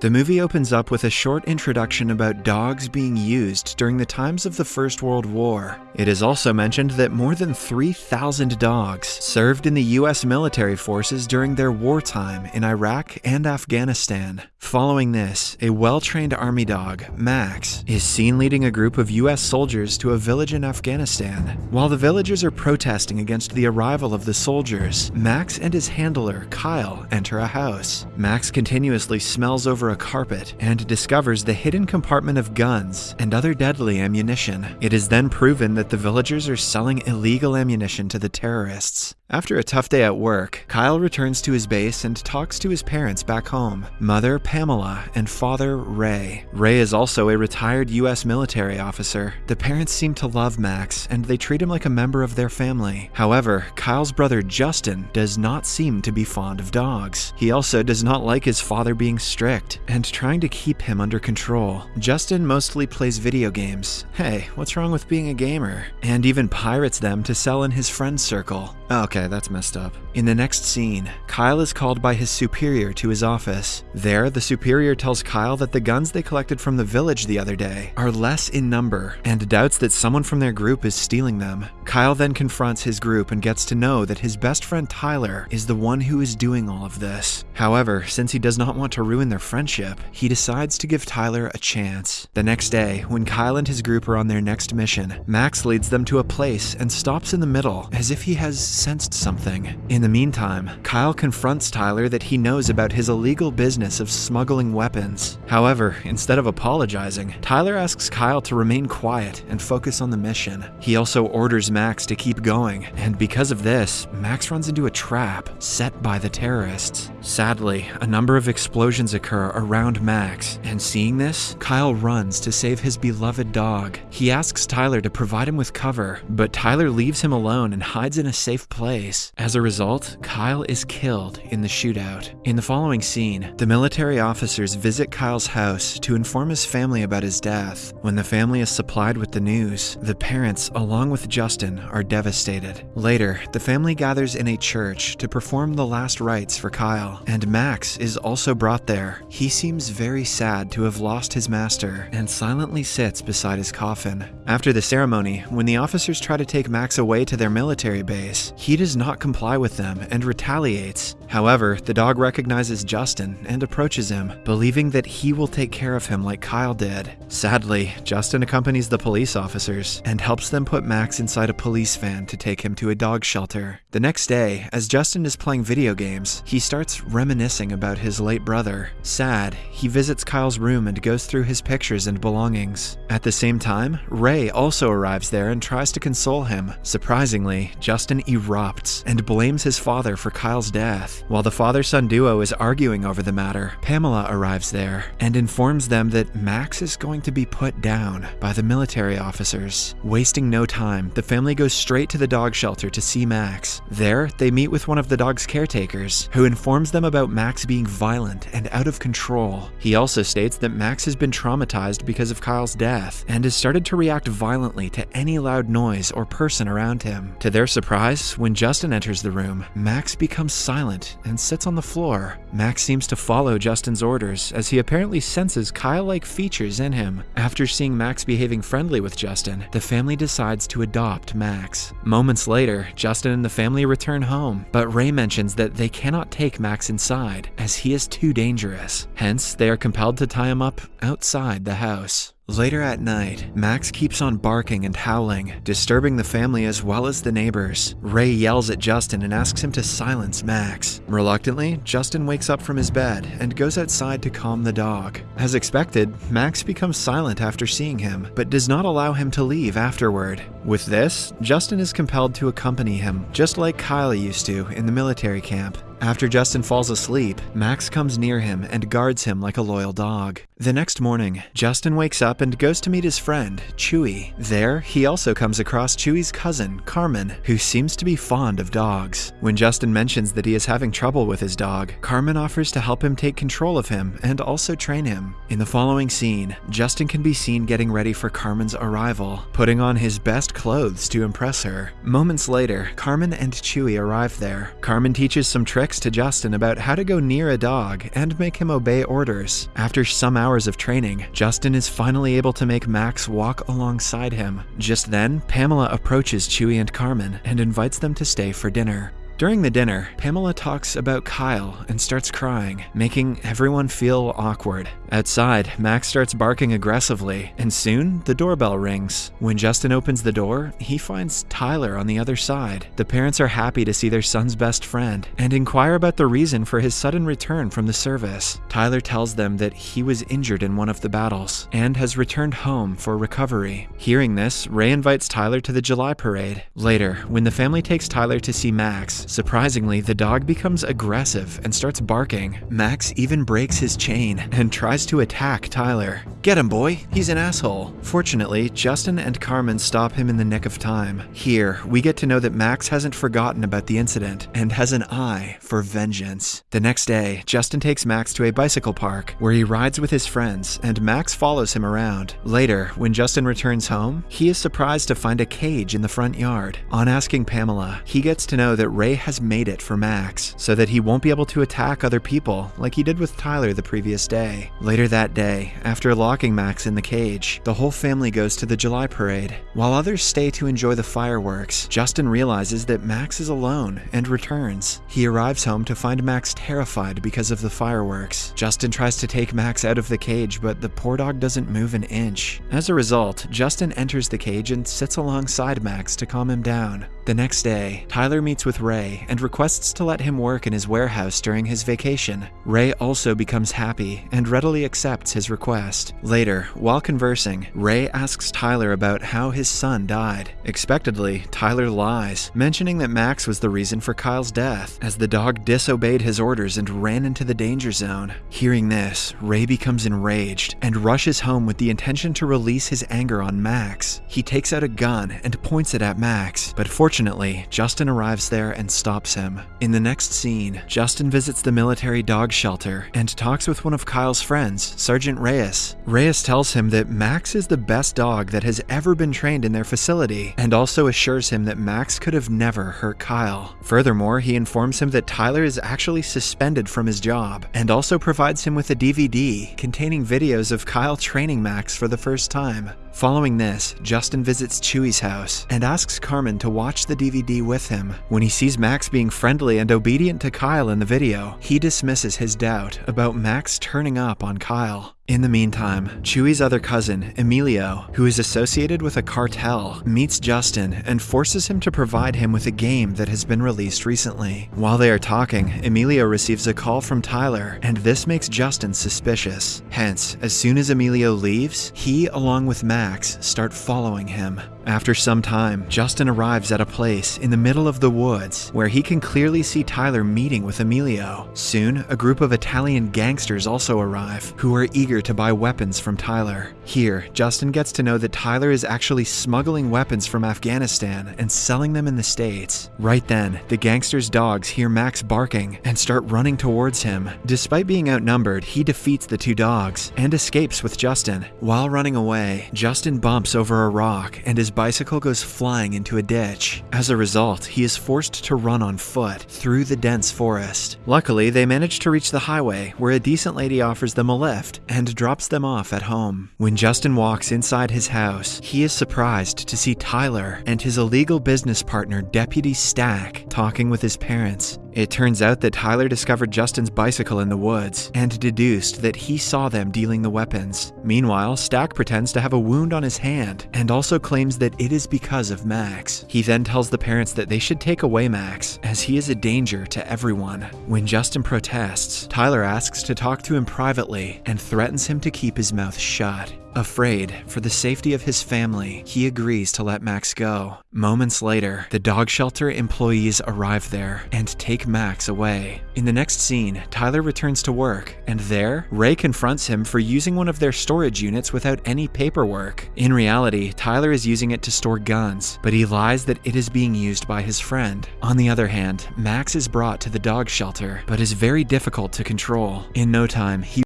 The movie opens up with a short introduction about dogs being used during the times of the First World War. It is also mentioned that more than 3,000 dogs served in the US military forces during their wartime in Iraq and Afghanistan. Following this, a well trained army dog, Max, is seen leading a group of US soldiers to a village in Afghanistan. While the villagers are protesting against the arrival of the soldiers, Max and his handler, Kyle, enter a house. Max continuously smells over a carpet and discovers the hidden compartment of guns and other deadly ammunition. It is then proven that the villagers are selling illegal ammunition to the terrorists. After a tough day at work, Kyle returns to his base and talks to his parents back home mother Pamela and father Ray. Ray is also a retired US military officer. The parents seem to love Max and they treat him like a member of their family. However, Kyle's brother Justin does not seem to be fond of dogs. He also does not like his father being strict and trying to keep him under control. Justin mostly plays video games. Hey, what's wrong with being a gamer? And even pirates them to sell in his friend circle. Okay, that's messed up. In the next scene, Kyle is called by his superior to his office. There, the superior tells Kyle that the guns they collected from the village the other day are less in number and doubts that someone from their group is stealing them. Kyle then confronts his group and gets to know that his best friend Tyler is the one who is doing all of this. However, since he does not want to ruin their friendship, he decides to give Tyler a chance. The next day, when Kyle and his group are on their next mission, Max leads them to a place and stops in the middle as if he has sensed something. In the meantime, Kyle confronts Tyler that he knows about his illegal business of smuggling weapons. However, instead of apologizing, Tyler asks Kyle to remain quiet and focus on the mission. He also orders Max to keep going, and because of this, Max runs into a trap set by the terrorists. Sadly, a number of explosions occur around Max, and seeing this, Kyle runs to save his beloved dog. He asks Tyler to provide him with cover, but Tyler leaves him alone and hides in a safe place. As a result, Kyle is killed in the shootout. In the following scene, the military officers visit Kyle's house to inform his family about his death. When the family is supplied with the news, the parents, along with Justin, are devastated. Later, the family gathers in a church to perform the last rites for Kyle, and Max is also brought there. He seems very sad to have lost his master and silently sits beside his coffin. After the ceremony, when the officers try to take Max away to their military base, he does not comply with them and retaliates. However, the dog recognizes Justin and approaches him, believing that he will take care of him like Kyle did. Sadly, Justin accompanies the police officers and helps them put Max inside a police van to take him to a dog shelter. The next day, as Justin is playing video games, he starts reminiscing about his late brother. Sad, he visits Kyle's room and goes through his pictures and belongings. At the same time, Ray also arrives there and tries to console him. Surprisingly, Justin erupts and blames his father for Kyle's death. While the father son duo is arguing over the matter, Pamela arrives there and informs them that Max is going to be put down by the military officers. Wasting no time, the family goes straight to the dog shelter to see Max. There, they meet with one of the dog's caretakers, who informs them about Max being violent and out of control. He also states that Max has been traumatized because of Kyle's death and has started to react violently to any loud noise or person around him. To their surprise, when enters the room, Max becomes silent and sits on the floor. Max seems to follow Justin's orders as he apparently senses Kyle-like features in him. After seeing Max behaving friendly with Justin, the family decides to adopt Max. Moments later, Justin and the family return home, but Ray mentions that they cannot take Max inside as he is too dangerous. Hence, they are compelled to tie him up outside the house. Later at night, Max keeps on barking and howling, disturbing the family as well as the neighbors. Ray yells at Justin and asks him to silence Max. Reluctantly, Justin wakes up from his bed and goes outside to calm the dog. As expected, Max becomes silent after seeing him, but does not allow him to leave afterward. With this, Justin is compelled to accompany him, just like Kyle used to in the military camp. After Justin falls asleep, Max comes near him and guards him like a loyal dog. The next morning, Justin wakes up and goes to meet his friend, Chuy. There, he also comes across Chuy's cousin, Carmen, who seems to be fond of dogs. When Justin mentions that he is having trouble with his dog, Carmen offers to help him take control of him and also train him. In the following scene, Justin can be seen getting ready for Carmen's arrival, putting on his best clothes to impress her. Moments later, Carmen and Chuy arrive there. Carmen teaches some tricks to Justin about how to go near a dog and make him obey orders. After some hours of training, Justin is finally able to make Max walk alongside him. Just then, Pamela approaches Chuy and Carmen and invites them to stay for dinner. During the dinner, Pamela talks about Kyle and starts crying, making everyone feel awkward. Outside, Max starts barking aggressively, and soon the doorbell rings. When Justin opens the door, he finds Tyler on the other side. The parents are happy to see their son's best friend and inquire about the reason for his sudden return from the service. Tyler tells them that he was injured in one of the battles and has returned home for recovery. Hearing this, Ray invites Tyler to the July parade. Later, when the family takes Tyler to see Max, Surprisingly, the dog becomes aggressive and starts barking. Max even breaks his chain and tries to attack Tyler. Get him, boy, he's an asshole. Fortunately, Justin and Carmen stop him in the nick of time. Here, we get to know that Max hasn't forgotten about the incident and has an eye for vengeance. The next day, Justin takes Max to a bicycle park where he rides with his friends and Max follows him around. Later, when Justin returns home, he is surprised to find a cage in the front yard. On asking Pamela, he gets to know that Ray has made it for Max so that he won't be able to attack other people like he did with Tyler the previous day. Later that day, after locking Max in the cage, the whole family goes to the July parade. While others stay to enjoy the fireworks, Justin realizes that Max is alone and returns. He arrives home to find Max terrified because of the fireworks. Justin tries to take Max out of the cage, but the poor dog doesn't move an inch. As a result, Justin enters the cage and sits alongside Max to calm him down. The next day, Tyler meets with Ray and requests to let him work in his warehouse during his vacation. Ray also becomes happy and readily accepts his request. Later, while conversing, Ray asks Tyler about how his son died. Expectedly, Tyler lies, mentioning that Max was the reason for Kyle's death, as the dog disobeyed his orders and ran into the danger zone. Hearing this, Ray becomes enraged and rushes home with the intention to release his anger on Max. He takes out a gun and points it at Max, but fortunately, Fortunately, Justin arrives there and stops him. In the next scene, Justin visits the military dog shelter and talks with one of Kyle's friends, Sergeant Reyes. Reyes tells him that Max is the best dog that has ever been trained in their facility and also assures him that Max could have never hurt Kyle. Furthermore, he informs him that Tyler is actually suspended from his job and also provides him with a DVD containing videos of Kyle training Max for the first time. Following this, Justin visits Chuy's house and asks Carmen to watch the DVD with him. When he sees Max being friendly and obedient to Kyle in the video, he dismisses his doubt about Max turning up on Kyle. In the meantime, Chuy's other cousin, Emilio, who is associated with a cartel, meets Justin and forces him to provide him with a game that has been released recently. While they are talking, Emilio receives a call from Tyler, and this makes Justin suspicious. Hence, as soon as Emilio leaves, he, along with Max, start following him. After some time, Justin arrives at a place in the middle of the woods where he can clearly see Tyler meeting with Emilio. Soon, a group of Italian gangsters also arrive, who are eager to buy weapons from Tyler. Here, Justin gets to know that Tyler is actually smuggling weapons from Afghanistan and selling them in the States. Right then, the gangster's dogs hear Max barking and start running towards him. Despite being outnumbered, he defeats the two dogs and escapes with Justin. While running away, Justin bumps over a rock and his bicycle goes flying into a ditch. As a result, he is forced to run on foot through the dense forest. Luckily, they manage to reach the highway where a decent lady offers them a lift and drops them off at home. When Justin walks inside his house, he is surprised to see Tyler and his illegal business partner, Deputy Stack, talking with his parents. It turns out that Tyler discovered Justin's bicycle in the woods and deduced that he saw them dealing the weapons. Meanwhile, Stack pretends to have a wound on his hand and also claims that it is because of Max. He then tells the parents that they should take away Max, as he is a danger to everyone. When Justin protests, Tyler asks to talk to him privately and threatens him to keep his mouth shut. Afraid for the safety of his family, he agrees to let Max go. Moments later, the dog shelter employees arrive there and take Max away. In the next scene, Tyler returns to work, and there, Ray confronts him for using one of their storage units without any paperwork. In reality, Tyler is using it to store guns, but he lies that it is being used by his friend. On the other hand, Max is brought to the dog shelter, but is very difficult to control. In no time, he